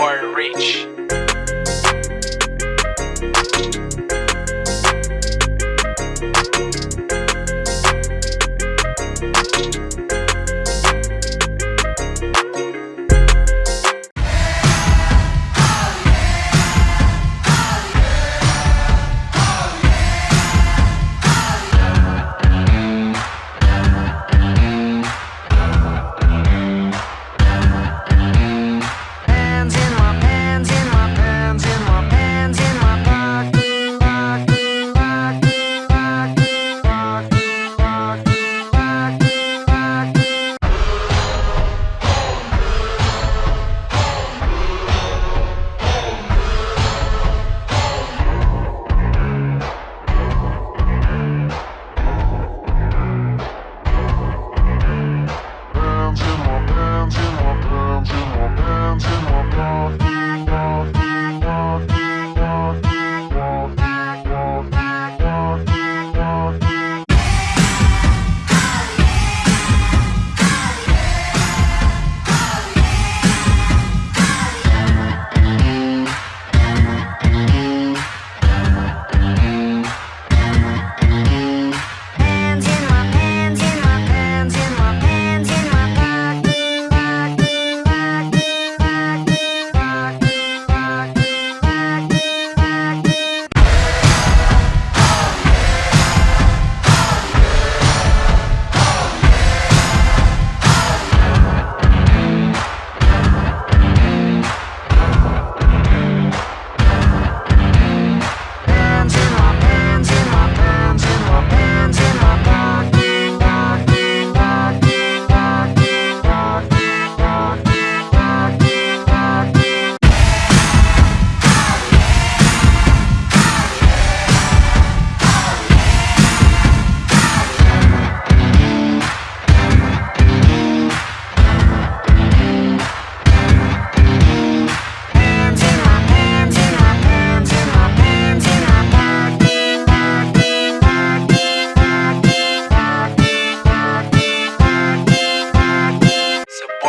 or rich.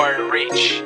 or reach.